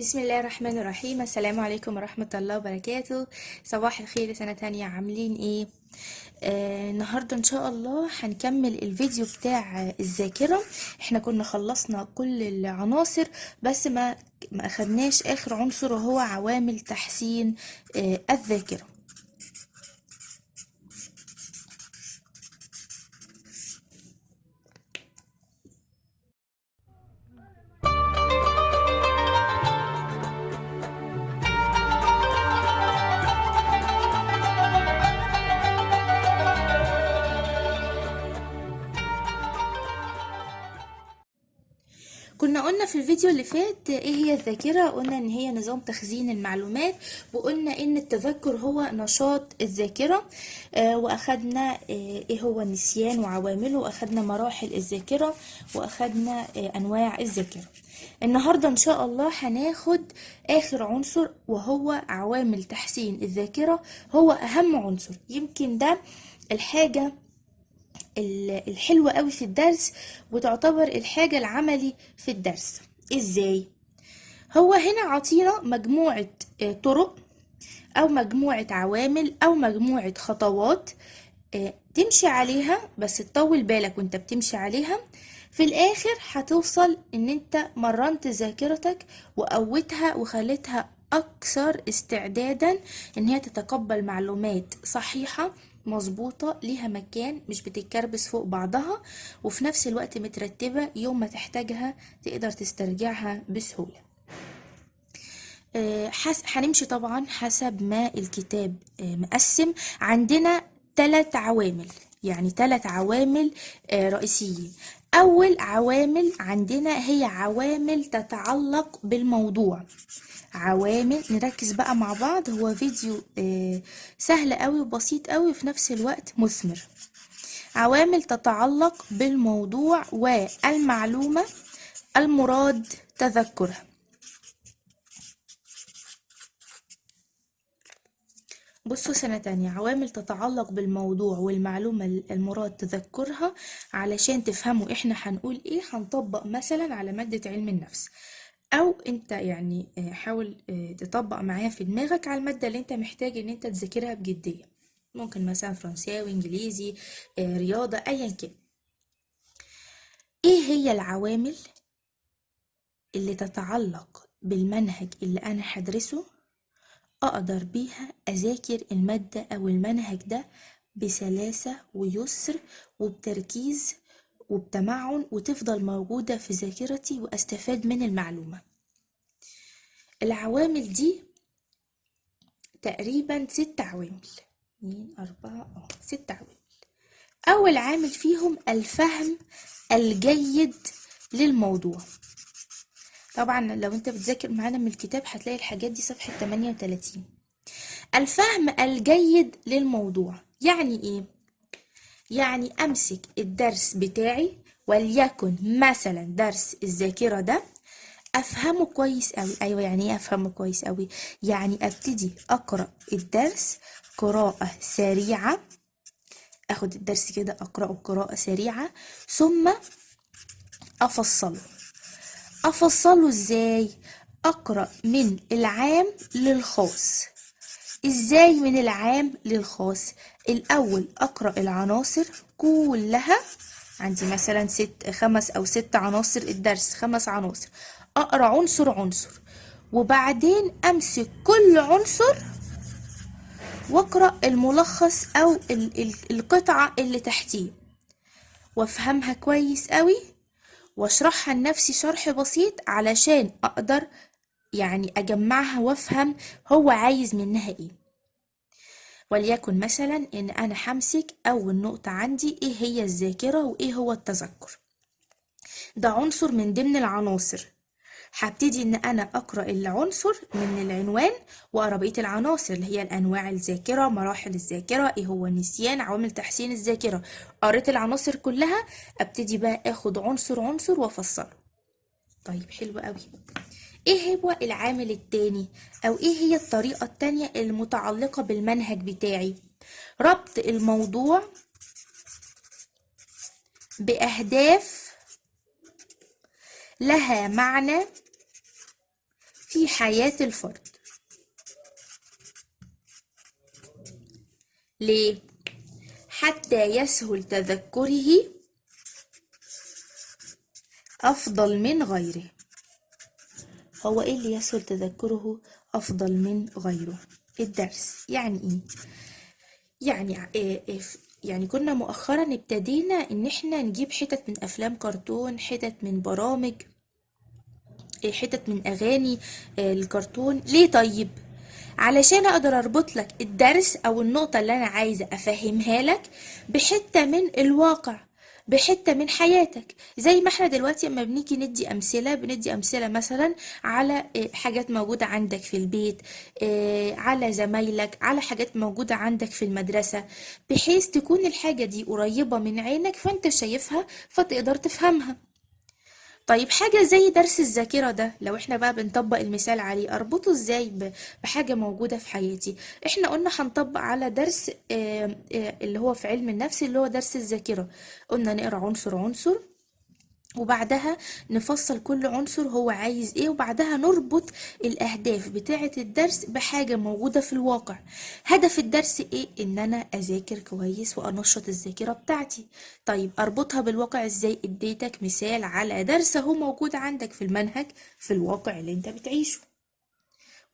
بسم الله الرحمن الرحيم. السلام عليكم ورحمة الله وبركاته. صباح الخير سنة تانية. عاملين إيه؟ آه النهاردة إن شاء الله هنكمل الفيديو بتاع الذاكرة. إحنا كنا خلصنا كل العناصر بس ما ما أخدناش آخر عنصر وهو عوامل تحسين آه الذاكرة. قلنا في الفيديو اللي فات إيه هي الذاكرة قلنا ان هي نظام تخزين المعلومات وقلنا ان التذكر هو نشاط الذاكرة آه واخدنا آه إيه هو النسيان وعوامله واخدنا مراحل الذاكرة واخدنا آه انواع الذاكرة. النهاردة ان شاء الله هناخد اخر عنصر وهو عوامل تحسين الذاكرة هو اهم عنصر. يمكن ده الحاجة الحلوة قوي في الدرس وتعتبر الحاجة العملي في الدرس. إزاي؟ هو هنا عطينا مجموعة طرق أو مجموعة عوامل أو مجموعة خطوات تمشي عليها بس تطول بالك وأنت بتمشي عليها. في الآخر هتوصل إن أنت مرنت ذاكرتك وقوتها وخليتها أكثر استعدادا إن هي تتقبل معلومات صحيحة مظبوطة ليها مكان مش بتتكربس فوق بعضها وفي نفس الوقت مترتبة يوم ما تحتاجها تقدر تسترجعها بسهولة. هنمشي طبعا حسب ما الكتاب مقسم. عندنا ثلاث عوامل يعني ثلاث عوامل رئيسيين. أول عوامل عندنا هي عوامل تتعلق بالموضوع. عوامل نركز بقى مع بعض. هو فيديو سهل قوي وبسيط قوي وفي نفس الوقت مثمر. عوامل تتعلق بالموضوع والمعلومة المراد تذكرها. بصوا سنة تانية عوامل تتعلق بالموضوع والمعلومة المراد تذكرها علشان تفهموا إحنا هنقول إيه هنطبق مثلا على مادة علم النفس. أو أنت يعني حاول تطبق معايا في دماغك على المادة اللي أنت محتاج إن أنت تذاكرها بجدية. ممكن مثلا فرنساوي إنجليزي رياضة ايا كان. إيه هي العوامل اللي تتعلق بالمنهج اللي أنا هدرسه؟ أقدر بيها أذاكر المادة أو المنهج ده بسلاسة ويسر وبتركيز وبتمعن وتفضل موجودة في ذاكرتي وأستفاد من المعلومة. العوامل دي تقريبا ست عوامل. اتنين أربعة آه ست عوامل. أول عامل فيهم الفهم الجيد للموضوع. طبعا لو أنت بتذاكر معانا من الكتاب هتلاقي الحاجات دي صفحة 38 الفهم الجيد للموضوع يعني إيه؟ يعني أمسك الدرس بتاعي وليكن مثلا درس الذاكرة ده أفهمه كويس قوي أيوه يعني إيه أفهمه كويس قوي يعني أبتدي أقرأ الدرس قراءة سريعة. آخد الدرس كده أقرأه قراءة سريعة ثم أفصله. افصله إزاي أقرأ من العام للخاص؟ إزاي من العام للخاص؟ الأول أقرأ العناصر كلها. عندي مثلا ست خمس أو ست عناصر الدرس خمس عناصر. أقرأ عنصر عنصر. وبعدين أمسك كل عنصر وأقرأ الملخص أو ال ال القطعة اللي تحتيه. وأفهمها كويس قوي واشرحها لنفسي شرح بسيط علشان أقدر يعني أجمعها وأفهم هو عايز منها إيه. وليكن مثلا إن أنا همسك اول نقطة عندي إيه هي الذاكرة وإيه هو التذكر. ده عنصر من ضمن العناصر. هبتدي إن أنا أقرأ العنصر من العنوان واقرا بقية العناصر اللي هي الأنواع الذاكرة مراحل الذاكرة إيه هو النسيان عوامل تحسين الذاكرة. قريت العناصر كلها أبتدي بقى آخد عنصر عنصر وافصله طيب حلو قوي. إيه هو العامل التاني؟ أو إيه هي الطريقة التانية المتعلقة بالمنهج بتاعي؟ ربط الموضوع بأهداف لها معنى في حياة الفرد ليه؟ حتى يسهل تذكره أفضل من غيره هو إيه اللي يسهل تذكره أفضل من غيره الدرس يعني إيه؟ يعني إيه إيه يعني كنا مؤخرا ابتدينا إن إحنا نجيب حتت من أفلام كرتون حتت من برامج إيه، حتت من أغاني آه، الكرتون. ليه طيب؟ علشان أقدر أربط لك الدرس أو النقطة اللي أنا عايزة أفهمها لك بحتة من الواقع بحتة من حياتك. زي ما إحنا دلوقتي أما بنيجي ندي أمثلة بندي أمثلة مثلا على آه، حاجات موجودة عندك في البيت آه، على زمايلك على حاجات موجودة عندك في المدرسة بحيث تكون الحاجة دي قريبة من عينك فأنت شايفها فتقدر تفهمها. طيب حاجة زي درس الذاكرة ده لو إحنا بقى بنطبق المثال عليه أربطه إزاي بحاجة موجودة في حياتي؟ إحنا قلنا هنطبق على درس اللي هو في علم النفس اللي هو درس الذاكرة. قلنا نقرأ عنصر عنصر وبعدها نفصل كل عنصر هو عايز إيه وبعدها نربط الأهداف بتاعة الدرس بحاجة موجودة في الواقع. هدف الدرس إيه؟ إن أنا أذاكر كويس وأنشط الذاكرة بتاعتي. طيب أربطها بالواقع إزاي؟ إديتك مثال على درس أهو موجود عندك في المنهج في الواقع اللي أنت بتعيشه.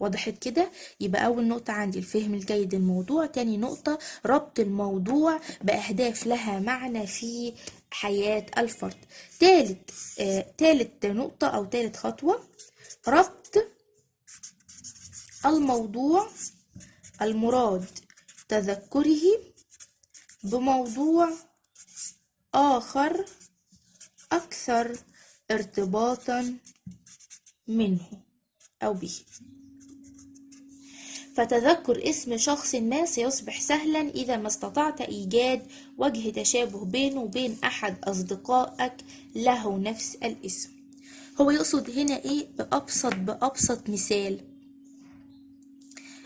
وضحت كده؟ يبقى أول نقطة عندي الفهم الجيد للموضوع تاني نقطة ربط الموضوع بأهداف لها معنى في حياة الفرد. تالت آه تالت نقطة أو تالت خطوة ربط الموضوع المراد تذكره بموضوع آخر أكثر ارتباطا منه أو به. فتذكر اسم شخص ما سيصبح سهلا إذا ما استطعت إيجاد وجه تشابه بينه وبين أحد أصدقائك له نفس الاسم. هو يقصد هنا إيه؟ بأبسط بأبسط مثال.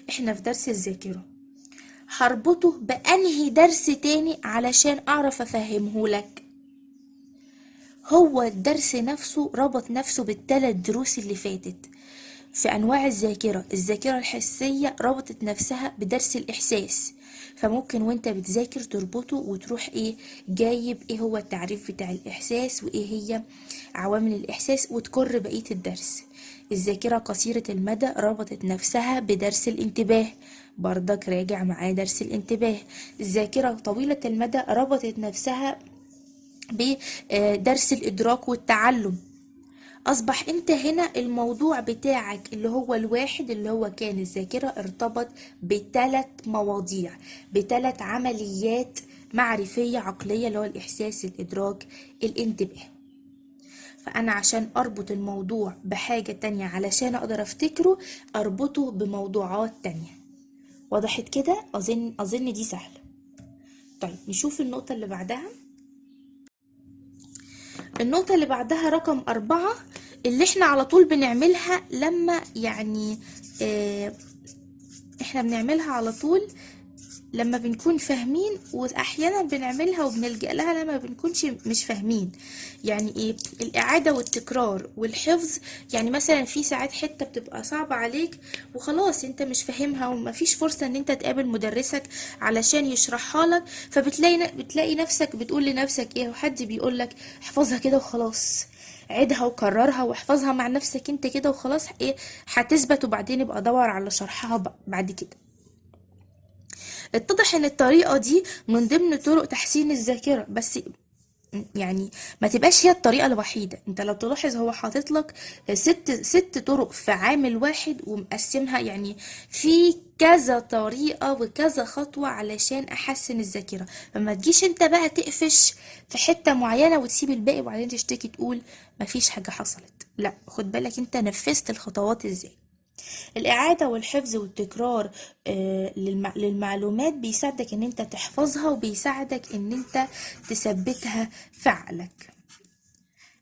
إحنا في درس الذاكرة. هربطه بأنهي درس تاني علشان أعرف أفهمه لك. هو الدرس نفسه ربط نفسه بالثلاث دروس اللي فاتت. في أنواع الذاكرة. الذاكرة الحسية ربطت نفسها بدرس الإحساس. فممكن وأنت بتذاكر تربطه وتروح إيه جايب إيه هو التعريف بتاع الإحساس وإيه هي عوامل الإحساس وتكر بقية الدرس. الذاكرة قصيرة المدى ربطت نفسها بدرس الانتباه. برضك راجع معاه درس الانتباه. الذاكرة طويلة المدى ربطت نفسها بدرس الإدراك والتعلم. أصبح أنت هنا الموضوع بتاعك اللي هو الواحد اللي هو كان الذاكرة ارتبط بثلاث مواضيع بثلاث عمليات معرفية عقلية اللي هو الإحساس الإدراك الانتباه. فأنا عشان أربط الموضوع بحاجة تانية علشان أقدر أفتكره أربطه بموضوعات تانية. وضحت كده؟ أظن أظن دي سهلة. طيب نشوف النقطة اللي بعدها. النقطة اللي بعدها رقم أربعة اللي إحنا على طول بنعملها لما يعني آه إحنا بنعملها على طول لما بنكون فاهمين وأحيانا بنعملها وبنلجأ لها لما بنكونش مش فاهمين. يعني إيه؟ الإعادة والتكرار والحفظ. يعني مثلا في ساعات حتة بتبقى صعبة عليك وخلاص أنت مش فاهمها ومفيش فرصة إن أنت تقابل مدرسك علشان يشرحها لك. فبتلاقي بتلاقي نفسك بتقول لنفسك إيه؟ وحد بيقول لك احفظها كده وخلاص. عيدها وكررها واحفظها مع نفسك أنت كده وخلاص. إيه؟ هتثبت وبعدين ابقى دور على شرحها بعد كده. اتضح إن الطريقة دي من ضمن طرق تحسين الذاكرة بس يعني ما تبقاش هي الطريقة الوحيدة. أنت لو تلاحظ هو حاطط لك ست ست طرق في عامل واحد ومقسمها يعني في كذا طريقة وكذا خطوة علشان أحسن الذاكرة. فما تجيش أنت بقى تقفش في حتة معينة وتسيب الباقي وبعدين تشتكي تقول مفيش حاجة حصلت. لا خد بالك أنت نفذت الخطوات إزاي. الإعادة والحفظ والتكرار آه، للمع- للمعلومات بيساعدك إن أنت تحفظها وبيساعدك إن أنت تثبتها في عقلك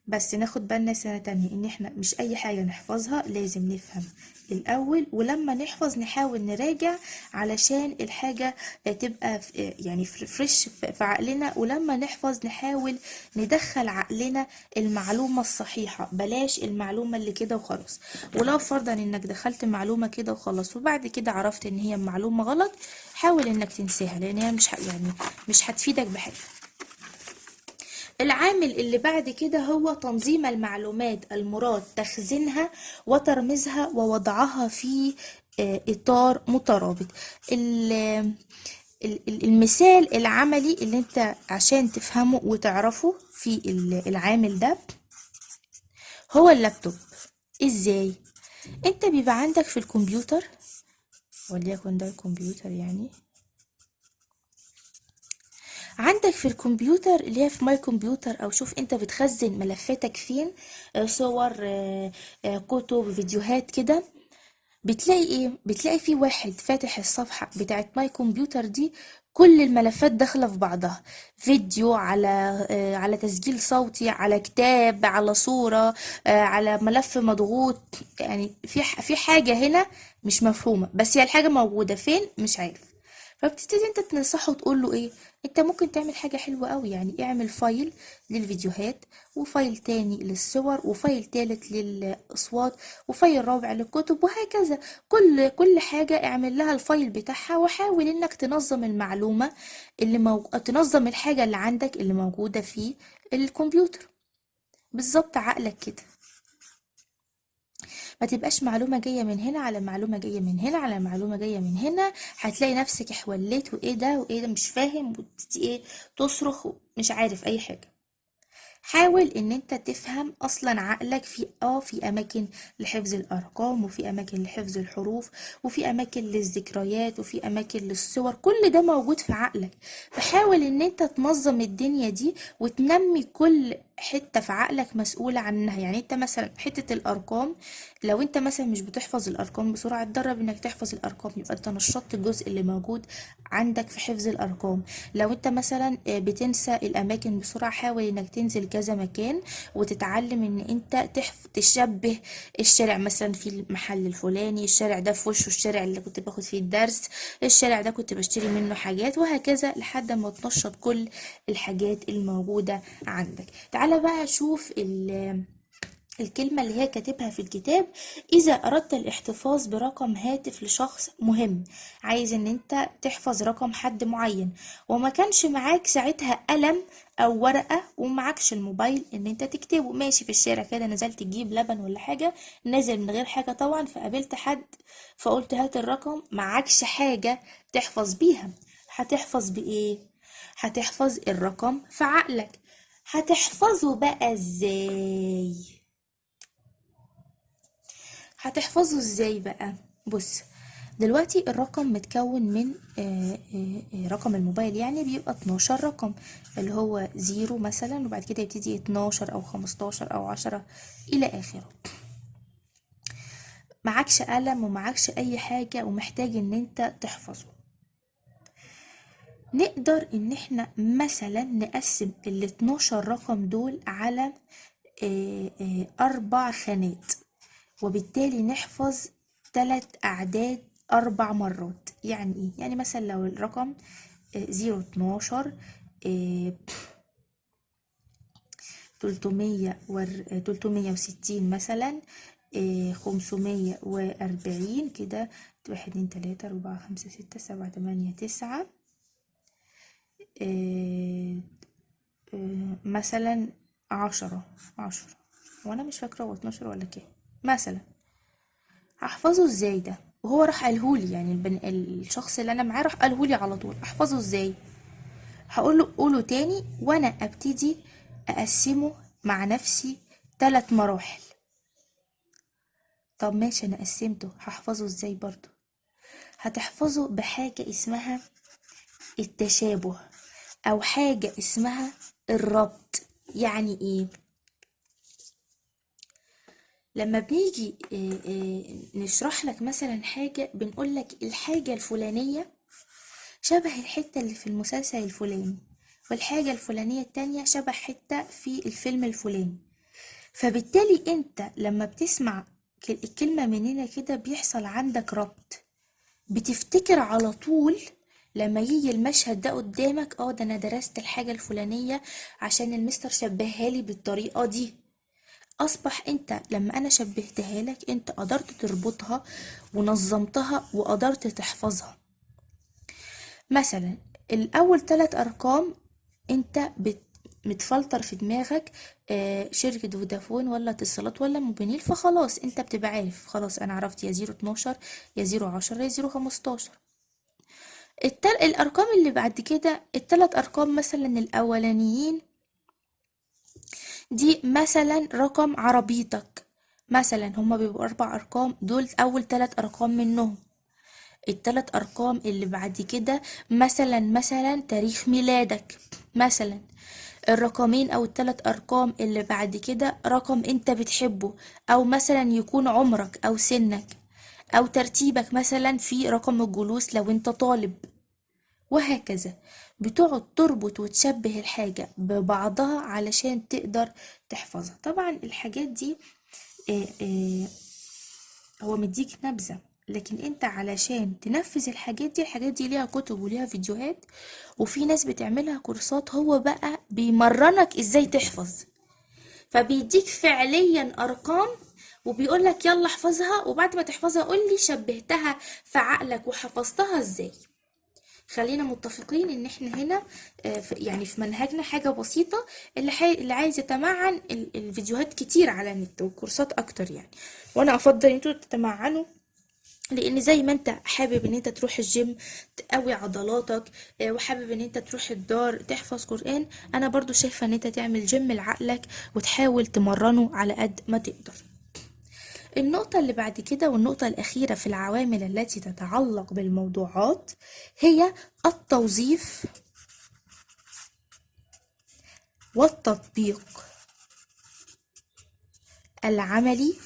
بس ناخد بالنا سنة تانية إن إحنا مش أي حاجة نحفظها لازم نفهم. الأول ولما نحفظ نحاول نراجع علشان الحاجة تبقى يعني فر- فريش في عقلنا. ولما نحفظ نحاول ندخل عقلنا المعلومة الصحيحة. بلاش المعلومة اللي كده وخلاص. ولو فرضا إنك دخلت معلومة كده وخلاص وبعد كده عرفت إن هي معلومة غلط حاول إنك تنساها لأن هي مش يعني مش هتفيدك بحاجة. العامل اللي بعد كده هو تنظيم المعلومات المراد تخزينها وترميزها ووضعها في آه، إطار مترابط. ال- ال- ال- المثال العملي اللي انت عشان تفهمه وتعرفه في ال- العامل ده هو اللابتوب. إزاي؟ انت بيبقى عندك في الكمبيوتر وليكن ده الكمبيوتر يعني عندك في الكمبيوتر اللي هي في My Computer أو شوف أنت بتخزن ملفاتك فين آه، صور آه، آه، كتب فيديوهات كده بتلاقي إيه؟ بتلاقي في واحد فاتح الصفحة بتاعت My Computer دي كل الملفات داخلة في بعضها. فيديو على على تسجيل صوتي على كتاب على صورة على ملف مضغوط. يعني في في حاجة هنا مش مفهومة بس هي الحاجة موجودة. فين؟ مش عارف. فبتبتدي انت تنصحه وتقول له إيه؟ انت ممكن تعمل حاجة حلوة قوي يعني اعمل file للفيديوهات و file تاني للصور و file تالت للأصوات و file رابع للكتب وهكذا. كل كل حاجة اعمل لها ال file بتاعها وحاول إنك تنظم المعلومة اللي مو... تنظم الحاجة اللي عندك اللي موجودة في الكمبيوتر. بالظبط عقلك كده. ما تبقاش معلومة جاية من هنا على معلومة جاية من هنا على معلومة جاية من هنا. هتلاقي نفسك حوليت وإيه ده وإيه ده مش فاهم وتبتدي إيه تصرخ مش عارف أي حاجة. حاول إن أنت تفهم أصلا عقلك في آه في أماكن لحفظ الأرقام وفي أماكن لحفظ الحروف وفي أماكن للذكريات وفي أماكن للصور. كل ده موجود في عقلك. فحاول إن أنت تنظم الدنيا دي وتنمي كل حتة في عقلك مسؤولة عنها. يعني انت مثلا حتة الأرقام لو انت مثلا مش بتحفظ الأرقام بسرعة اتدرب انك تحفظ الأرقام. يبقى انت نشطت الجزء اللي موجود عندك في حفظ الأرقام. لو انت مثلا آه، بتنسى الأماكن بسرعة حاول انك تنزل كذا مكان وتتعلم ان انت تحف... تشبه الشارع. مثلا في المحل الفلاني الشارع ده في وشه الشارع اللي كنت باخد فيه الدرس الشارع ده كنت بشتري منه حاجات وهكذا لحد ما تنشط كل الحاجات الموجودة عندك. تعالى بقى شوف ال الكلمة اللي هي كاتبها في الكتاب. إذا أردت الاحتفاظ برقم هاتف لشخص مهم عايز إن أنت تحفظ رقم حد معين وما كانش معاك ساعتها قلم أو ورقة ومعكش الموبايل إن أنت تكتبه. ماشي في الشارع كده نزلت تجيب لبن ولا حاجة نازل من غير حاجة طبعا فقابلت حد فقلت هات الرقم معكش حاجة تحفظ بيها. هتحفظ بإيه؟ هتحفظ الرقم في عقلك. هتحفظه بقى إزاي؟ هتحفظه إزاي بقى؟ بص دلوقتي الرقم متكون من آه، آه، آه، رقم الموبايل يعني بيبقى 12 رقم اللي هو زيرو مثلا وبعد كده يبتدي 12 أو 15 أو 10 إلى آخره. معكش قلم ومعكش أي حاجة ومحتاج إن أنت تحفظه. نقدر إن إحنا مثلا نقسم ال 12 رقم دول على آه، آه، أربع خانات وبالتالي نحفظ ثلاث أعداد أربع مرات. يعني إيه؟ يعني مثلا لو الرقم زيرو اتناشر تلتمية تلتمية وستين مثلا خمسمية وأربعين كده واحد اتنين تلاتة أربعة خمسة ستة سبعة تمانية تسعة. آه، آه، مثلا عشرة عشرة. وأنا مش فاكرة هو اتناشر ولا كام. مثلا هحفظه إزاي ده؟ وهو راح قالهولي يعني البن... الشخص اللي أنا معاه راح قالهولي على طول. أحفظه إزاي؟ هقول له قوله تاني وأنا أبتدي أقسمه مع نفسي ثلاث مراحل. طب ماشي أنا قسمته. هحفظه إزاي برضو هتحفظه بحاجة اسمها التشابه. أو حاجة اسمها الربط. يعني إيه؟ لما بنيجي آه، آه، نشرح لك مثلا حاجة بنقول لك الحاجة الفلانية شبه الحتة اللي في المسلسل الفلاني والحاجة الفلانية التانية شبه حتة في الفيلم الفلاني. فبالتالي أنت لما بتسمع الكلمة من هنا كده بيحصل عندك ربط. بتفتكر على طول لما يجي المشهد ده قدامك آه ده أنا درست الحاجة الفلانية عشان المستر شبهها لي بالطريقة دي. أصبح أنت لما أنا شبهتها لك أنت قدرت تربطها ونظمتها وقدرت تحفظها. مثلا الأول ثلاث أرقام أنت بت متفلتر في دماغك آه شركة فودافون ولا اتصالات ولا موبينيل فخلاص أنت بتبقى عارف خلاص أنا عرفت يا zero اتناشر يا zero عشرة يا zero خمستاشر. التل... الأرقام اللي بعد كده التلات أرقام مثلا الأولانيين دي مثلا رقم عربيتك. مثلا هما بيبقوا أربع أرقام دول أول تلات أرقام منهم. التلات أرقام اللي بعد كده مثلا مثلا تاريخ ميلادك. مثلا الرقمين أو التلات أرقام اللي بعد كده رقم أنت بتحبه أو مثلا يكون عمرك أو سنك. أو ترتيبك مثلا في رقم الجلوس لو أنت طالب. وهكذا. بتقعد تربط وتشبه الحاجة ببعضها علشان تقدر تحفظها. طبعا الحاجات دي آه، آه، هو مديك نبذة. لكن أنت علشان تنفذ الحاجات دي الحاجات دي ليها كتب وليها فيديوهات وفي ناس بتعملها كورسات هو بقى بيمرنك إزاي تحفظ. فبيديك فعليا أرقام وبيقول لك يلا احفظها وبعد ما تحفظها قول لي شبهتها في عقلك وحفظتها إزاي خلينا متفقين إن إحنا هنا آه، يعني في منهجنا حاجة بسيطة اللي. اللي عايز يتمعن ال- الفيديوهات كتير على النت والكورسات أكتر يعني وأنا أفضل إن أنتوا تتمعنوا لأن زي ما أنت حابب إن أنت تروح الجيم تقوي عضلاتك آه، وحابب إن أنت تروح الدار تحفظ قرآن أنا برضو شايفة إن أنت تعمل جيم لعقلك وتحاول تمرنه على قد ما تقدر النقطة اللي بعد كده والنقطة الأخيرة في العوامل التي تتعلق بالموضوعات هي التوظيف والتطبيق العملي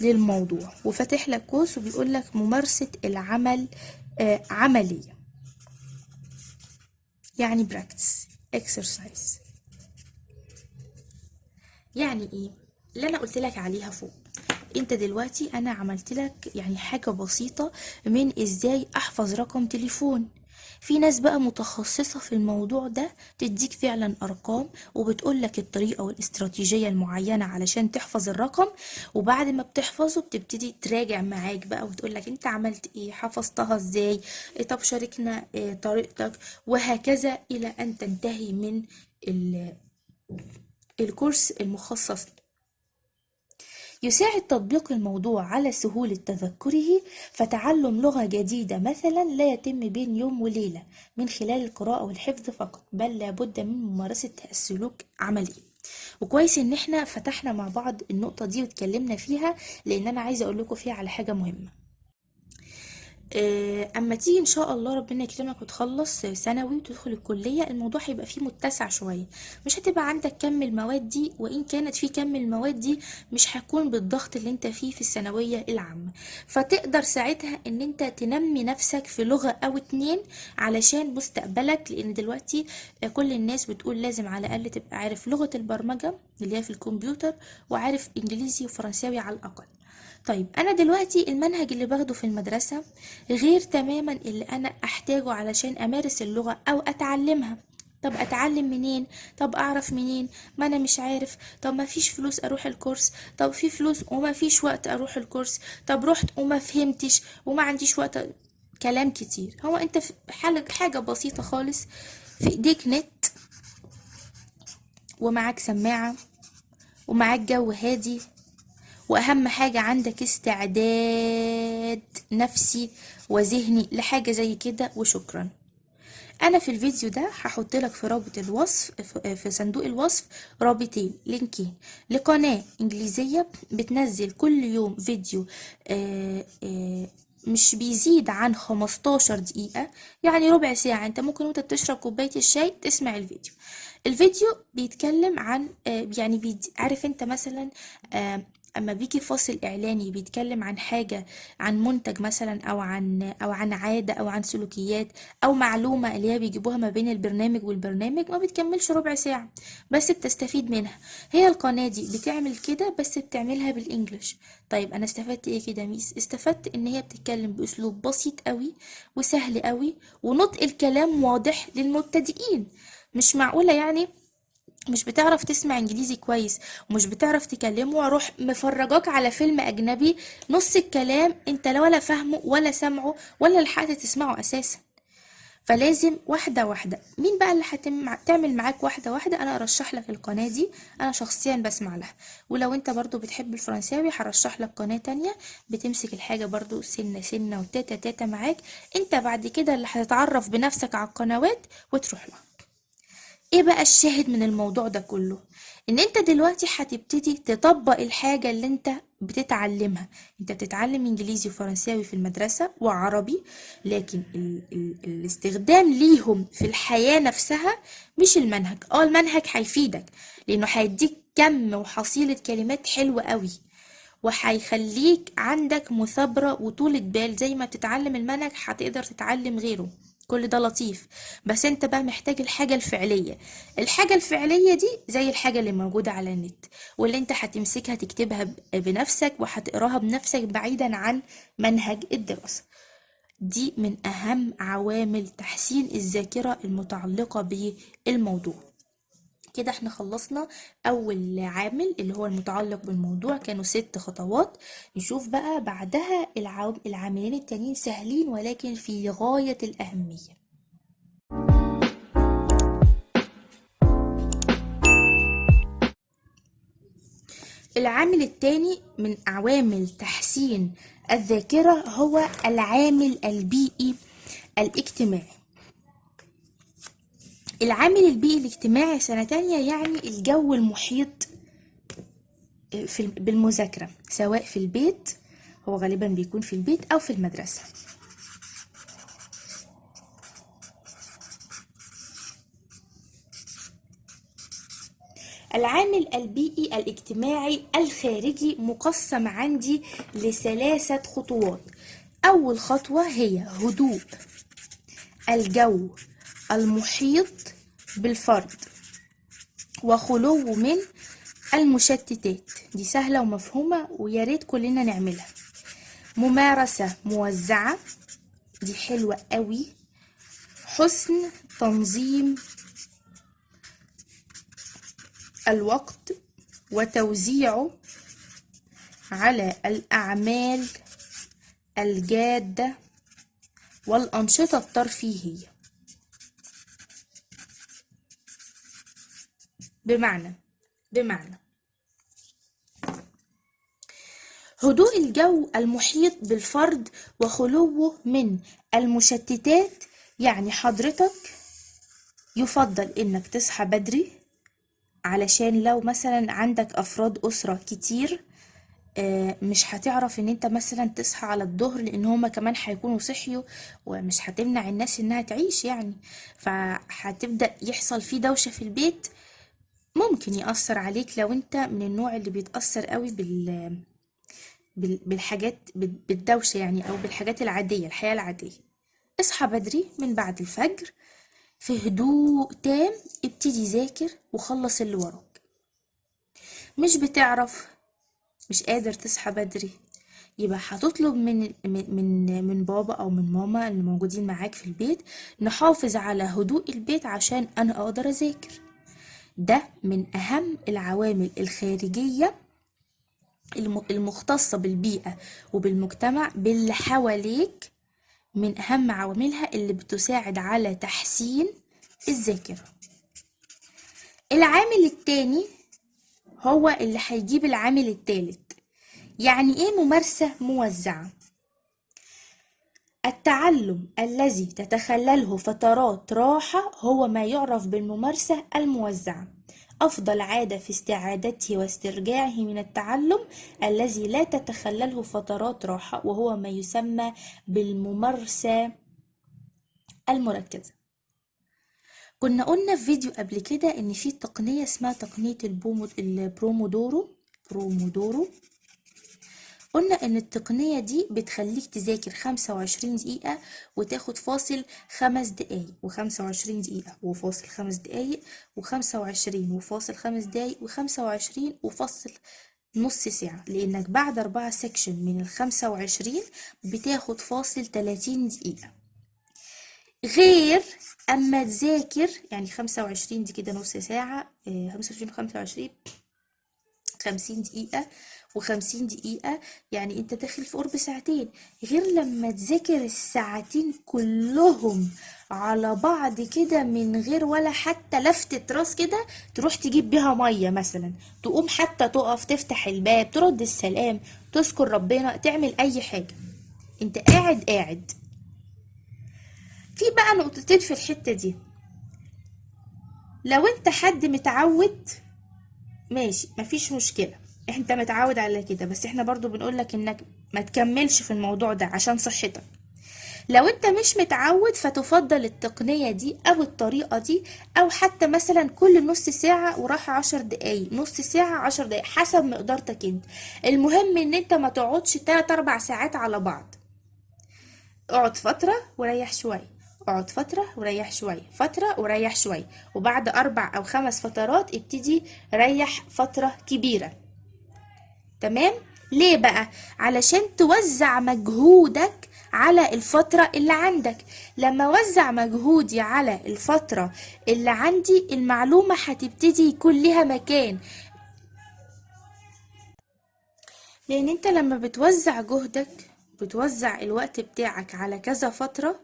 للموضوع. وفاتح لك قوس وبيقول لك ممارسة العمل آه عملية. يعني practice exercise. يعني إيه؟ اللي أنا قلت لك عليها فوق. انت دلوقتي أنا عملت لك يعني حاجة بسيطة من إزاي احفظ رقم تليفون. في ناس بقى متخصصة في الموضوع ده تديك فعلا أرقام وبتقول لك الطريقة والاستراتيجية المعينة علشان تحفظ الرقم وبعد ما بتحفظه بتبتدي تراجع معاك بقى وتقول لك انت عملت إيه حفظتها إزاي إيه طب شاركنا إيه طريقتك وهكذا إلى أن تنتهي من ال- الكورس المخصص يساعد تطبيق الموضوع على سهولة تذكره فتعلم لغة جديدة مثلا لا يتم بين يوم وليلة من خلال القراءة والحفظ فقط بل لابد من ممارسة السلوك عمليا وكويس إن إحنا فتحنا مع بعض النقطة دي واتكلمنا فيها لأن أنا عايزة أقول لكم فيها على حاجة مهمة. أما تيجي إن شاء الله ربنا يكرمك وتخلص ثانوي وتدخل الكلية الموضوع هيبقى فيه متسع شوية. مش هتبقى عندك كم المواد دي وإن كانت في كم المواد دي مش هيكون بالضغط اللي أنت فيه في الثانوية العامة. فتقدر ساعتها إن أنت تنمي نفسك في لغة أو اتنين علشان مستقبلك لأن دلوقتي آه، كل الناس بتقول لازم على الأقل تبقى عارف لغة البرمجة اللي هي في الكمبيوتر وعارف إنجليزي وفرنساوي على الأقل. طيب أنا دلوقتي المنهج اللي باخده في المدرسة غير تماما اللي أنا أحتاجه علشان أمارس اللغة أو أتعلمها. طب أتعلم منين؟ طب أعرف منين؟ ما أنا مش عارف. طب ما فيش فلوس أروح الكورس. طب في فلوس وما فيش وقت أروح الكورس. طب رحت وما فهمتش وما عنديش وقت. كلام كتير. هو أنت حاجة حاجة بسيطة خالص. في إيديك نت ومعاك سماعة ومعاك جو هادي. وأهم حاجة عندك استعداد نفسي وذهني لحاجة زي كده وشكرا. أنا في الفيديو ده هحط لك في رابط الوصف في- صندوق الوصف رابطين لينكين. لقناة إنجليزية بتنزل كل يوم فيديو آه، آه، مش بيزيد عن 15 دقيقة يعني ربع ساعة. أنت ممكن وأنت بتشرب كوباية الشاي تسمع الفيديو. الفيديو بيتكلم عن آه، يعني. عارف أنت مثلا أما بيجي فاصل إعلاني بيتكلم عن حاجة عن منتج مثلا أو عن أو عن عادة أو عن سلوكيات أو معلومة اللي هي بيجيبوها ما بين البرنامج والبرنامج ما بتكملش ربع ساعة بس بتستفيد منها. هي القناة دي بتعمل كده بس بتعملها بالإنجلش. طيب أنا استفدت إيه كده ميس؟ استفدت إن هي بتتكلم بأسلوب بسيط قوي وسهل قوي ونطق الكلام واضح للمبتدئين. مش معقولة يعني؟ مش بتعرف تسمع انجليزي كويس ومش بتعرف تكلمه وأروح مفرجاك على فيلم أجنبي نص الكلام انت لا ولا فاهمه ولا سامعه ولا لحقت تسمعه أساسا. فلازم واحدة واحدة. مين بقى اللي هتعمل معاك واحدة واحدة؟ أنا أرشح لك القناة دي. أنا شخصيا بسمع لها. ولو انت برضو بتحب الفرنساوي هرشح لك قناة تانية بتمسك الحاجة برضو سنة سنة وتاتا تاتا معاك. انت بعد كده اللي هتتعرف بنفسك على القنوات وتروح لها. إيه بقى الشاهد من الموضوع ده كله؟ إن أنت دلوقتي هتبتدي تطبق الحاجة اللي أنت بتتعلمها. أنت بتتعلم إنجليزي وفرنساوي في المدرسة وعربي لكن ال ال الاستخدام ليهم في الحياة نفسها مش المنهج. آه المنهج هيفيدك لأنه هيديك كم وحصيلة كلمات حلوة قوي وهيخليك عندك مثابرة وطولة بال. زي ما بتتعلم المنهج هتقدر تتعلم غيره. كل ده لطيف بس انت بقى محتاج الحاجة الفعلية. الحاجة الفعلية دي زي الحاجة اللي موجودة على النت واللي انت هتمسكها تكتبها بنفسك وهتقراها بنفسك بعيدا عن منهج الدراسة. دي من أهم عوامل تحسين الذاكرة المتعلقة بالموضوع. كده إحنا خلصنا أول عامل اللي هو المتعلق بالموضوع كانوا ست خطوات. نشوف بقى بعدها العاملين التانيين سهلين ولكن في غاية الأهمية. العامل الثاني من عوامل تحسين الذاكرة هو العامل البيئي الاجتماعي. العامل البيئي الاجتماعي سنة تانية يعني الجو المحيط في بالمذاكرة سواء في البيت هو غالبا بيكون في البيت أو في المدرسة. العامل البيئي الاجتماعي الخارجي مقسم عندي لثلاثة خطوات. أول خطوة هي هدوء الجو المحيط بالفرد وخلو من المشتتات. دي سهلة ومفهومة ويا ريت كلنا نعملها. ممارسة موزعة دي حلوة قوي. حسن تنظيم الوقت وتوزيعه على الأعمال الجادة والأنشطة الترفيهية. بمعنى بمعنى. هدوء الجو المحيط بالفرد وخلوه من المشتتات يعني حضرتك يفضل إنك تصحى بدري علشان لو مثلا عندك أفراد أسرة كتير مش هتعرف إن أنت مثلا تصحى على الظهر لأن هما كمان هيكونوا صحيوا ومش هتمنع الناس إنها تعيش يعني. فهتبدأ يحصل فيه دوشة في البيت ممكن يأثر عليك لو انت من النوع اللي بيتأثر قوي بال بالحاجات بالدوشة يعني أو بالحاجات العادية الحياة العادية. اصحى بدري من بعد الفجر في هدوء تام ابتدي ذاكر وخلص اللي وراك. مش بتعرف مش قادر تصحى بدري يبقى هتطلب من من من بابا أو من ماما اللي موجودين معاك في البيت نحافظ على هدوء البيت عشان أنا أقدر أذاكر. ده من أهم العوامل الخارجية المختصة بالبيئة وبالمجتمع باللي حواليك من أهم عواملها اللي بتساعد على تحسين الذاكرة. العامل التاني هو اللي هيجيب العامل التالت. يعني إيه ممارسة موزعة؟ التعلم الذي تتخلله فترات راحة هو ما يعرف بالممارسة الموزعة. أفضل عادة في استعادته واسترجاعه من التعلم الذي لا تتخلله فترات راحة وهو ما يسمى بالممارسة المركزة. كنا قلنا في فيديو قبل كده إن في تقنية اسمها تقنية ال Pomodoro Pomodoro قلنا إن التقنية دي بتخليك تذاكر 25 دقيقة وتاخد فاصل خمس دقايق وخمسة وعشرين دقيقة وفاصل خمس دقايق وخمسة وعشرين وفاصل خمس دقايق وخمسة وعشرين وفاصل نص ساعة. لأنك بعد أربعة سكشن من الخمسة وعشرين بتاخد فاصل تلاتين دقيقة. غير أما تذاكر يعني خمسة وعشرين دي كده نص ساعة خمسة وعشرين وخمسة وعشرين خمسين دقيقة وخمسين دقيقة يعني أنت داخل في قرب ساعتين. غير لما تذاكر الساعتين كلهم على بعض كده من غير ولا حتى لفتة راس كده تروح تجيب بيها مية مثلا. تقوم حتى تقف تفتح الباب ترد السلام تذكر ربنا تعمل أي حاجة. أنت قاعد قاعد. في بقى نقطتين في الحتة دي. لو أنت حد متعود ماشي مفيش مشكلة. انت متعود على كده بس إحنا برضو بنقولك انك ما تكملش في الموضوع ده عشان صحتك. لو انت مش متعود فتفضل التقنية دي أو الطريقة دي أو حتى مثلا كل نص ساعة وراحة عشر دقايق نص ساعة عشر دقايق حسب مقدرتك انت. المهم ان انت ما تقعدش تلات أربع ساعات على بعض. اقعد فترة وريح شوية اقعد فترة وريح شوية فترة وريح شوية وبعد أربع أو خمس فترات ابتدي ريح فترة كبيرة. تمام؟ ليه بقى؟ علشان توزع مجهودك على الفترة اللي عندك. لما وزع مجهودي على الفترة اللي عندي المعلومة هتبتدي يكون لها مكان. لأن أنت لما بتوزع جهدك بتوزع الوقت بتاعك على كذا فترة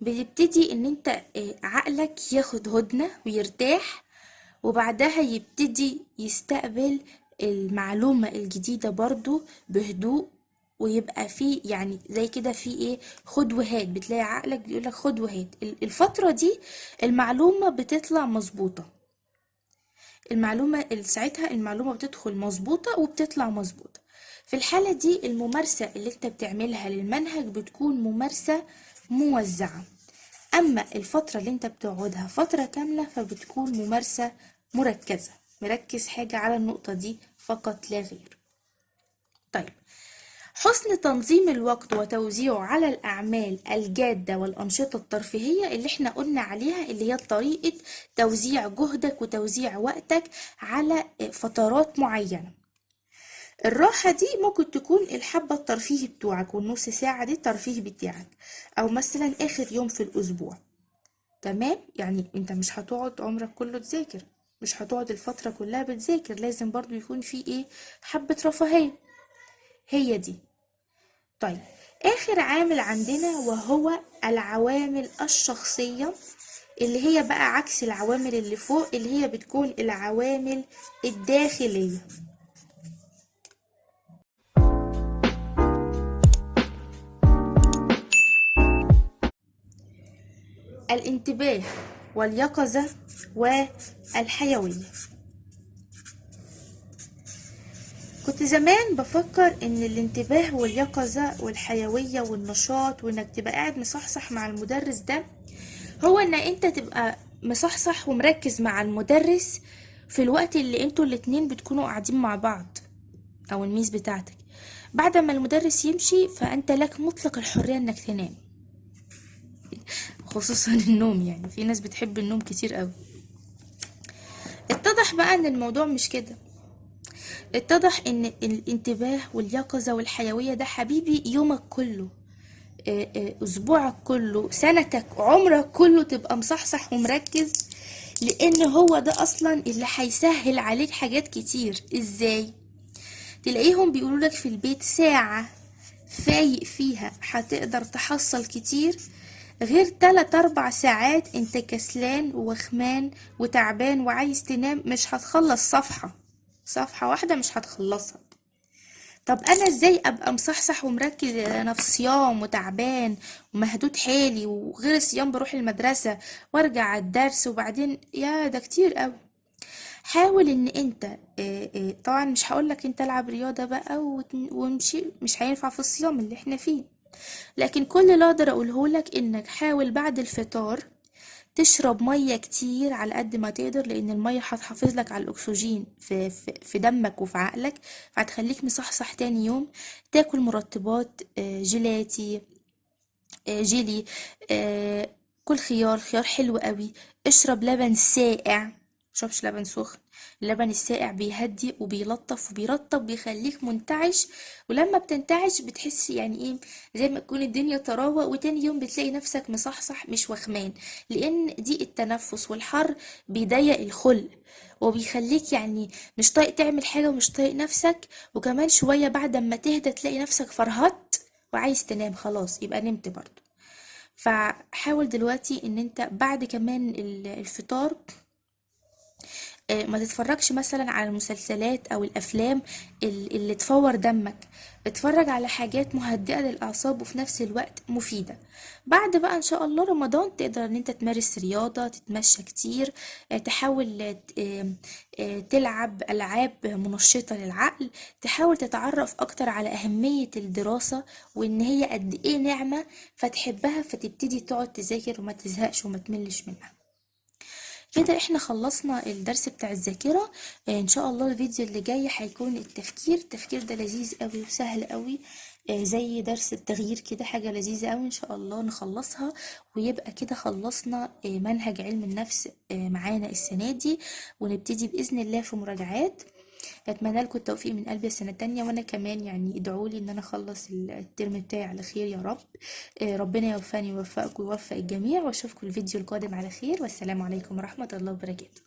بتبتدي إن أنت آه، عقلك ياخد هدنة ويرتاح وبعدها يبتدي يستقبل المعلومة الجديدة برضو بهدوء ويبقى في يعني زي كده في إيه خد وهات. بتلاقي عقلك بيقولك خد وهات. ال- الفترة دي المعلومة بتطلع مظبوطة. المعلومة ساعتها المعلومة بتدخل مظبوطة وبتطلع مظبوطة. في الحالة دي الممارسة اللي انت بتعملها للمنهج بتكون ممارسة موزعة. أما الفترة اللي انت بتقعدها فترة كاملة فبتكون ممارسة مركزة. مركز حاجة على النقطة دي فقط لا غير. طيب حسن تنظيم الوقت وتوزيعه على الأعمال الجادة والأنشطة الترفيهية اللي إحنا قلنا عليها اللي هي طريقة توزيع جهدك وتوزيع وقتك على فترات معينة. الراحة دي ممكن تكون الحبة الترفيهي بتوعك والنص ساعة دي الترفيه بتاعك أو مثلا آخر يوم في الأسبوع. تمام؟ يعني أنت مش هتقعد عمرك كله تذاكر. مش هتقعد الفترة كلها بتذاكر لازم برضو يكون في إيه؟ حبة رفاهية. هي دي. طيب آخر عامل عندنا وهو العوامل الشخصية اللي هي بقى عكس العوامل اللي فوق اللي هي بتكون العوامل الداخلية. الانتباه. واليقظة والحيوية. كنت زمان بفكر إن الانتباه واليقظة والحيوية والنشاط وإنك تبقى قاعد مصحصح مع المدرس ده هو إن أنت تبقى مصحصح ومركز مع المدرس في الوقت اللي أنتوا الاتنين بتكونوا قاعدين مع بعض أو الميس بتاعتك. بعد ما المدرس يمشي فأنت لك مطلق الحرية إنك تنام. خصوصا النوم يعني في ناس بتحب النوم كتير قوي. اتضح بقى إن الموضوع مش كده. اتضح إن الانتباه واليقظة والحيوية ده حبيبي يومك كله آه آه أسبوعك كله سنتك عمرك كله تبقى مصحصح ومركز لأن هو ده أصلا اللي هيسهل عليك حاجات كتير. إزاي؟ تلاقيهم بيقولوا لك في البيت ساعة فايق فيها هتقدر تحصل كتير غير تلات أربع ساعات أنت كسلان ووخمان وتعبان وعايز تنام مش هتخلص صفحة. صفحة واحدة مش هتخلصها. طب أنا إزاي أبقى مصحصح ومركز أنا في صيام وتعبان ومهدود حالي وغير الصيام بروح المدرسة وأرجع على الدرس وبعدين؟ يا ده كتير قوي حاول إن أنت طبعا مش هقولك أنت العب رياضة بقى وامشي مش هينفع في الصيام اللي إحنا فيه. لكن كل اللي أقدر أقوله لك إنك حاول بعد الفطار تشرب مية كتير على قد ما تقدر لأن المية هتحافظ لك على الأكسجين في, في, دمك وفي عقلك فهتخليك مصحصح تاني يوم. تاكل مرطبات آه، جيلاتي آه، جيلي آه، كل خيار خيار حلو قوي. اشرب لبن ساقع. مشربش لبن سخن. اللبن الساقع بيهدي وبيلطف وبيرطب بيخليك منتعش ولما بتنتعش بتحس يعني إيه زي ما تكون الدنيا طراوة وتاني يوم بتلاقي نفسك مصحصح مش وخمان. لأن دي التنفس والحر بيضيق الخلق وبيخليك يعني مش طايق تعمل حاجة ومش طايق نفسك. وكمان شوية بعد ما تهدى تلاقي نفسك فرهدت وعايز تنام خلاص يبقى نمت برضه. فحاول دلوقتي إن أنت بعد كمان ال- الفطار ما تتفرجش مثلا على المسلسلات أو الأفلام ال- اللي تفور دمك. اتفرج على حاجات مهدئة للأعصاب وفي نفس الوقت مفيدة. بعد بقى إن شاء الله رمضان تقدر إن أنت تمارس رياضة تتمشى كتير آه، تحاول آه، آه، آه، تلعب ألعاب منشطة للعقل تحاول تتعرف أكتر على أهمية الدراسة وإن هي قد إيه نعمة فتحبها فتبتدي تقعد تذاكر وما تزهقش وما تملش منها. كده إحنا خلصنا الدرس بتاع الذاكرة. آه، إن شاء الله الفيديو اللي جاي هيكون التفكير. التفكير ده لذيذ قوي وسهل قوي. آه، زي درس التغيير كده حاجة لذيذة قوي. إن شاء الله نخلصها ويبقى كده خلصنا آه، منهج علم النفس معانا السنة دي. ونبتدي بإذن الله في مراجعات. أتمنى لكم التوفيق من قلبي السنة التانية وأنا كمان يعني ادعوا لي إن أنا أخلص الترم بتاعي على خير يا رب. آه، ربنا يوفقني ويوفقكم ويوفق الجميع وأشوفكم الفيديو القادم على خير والسلام عليكم ورحمة الله وبركاته.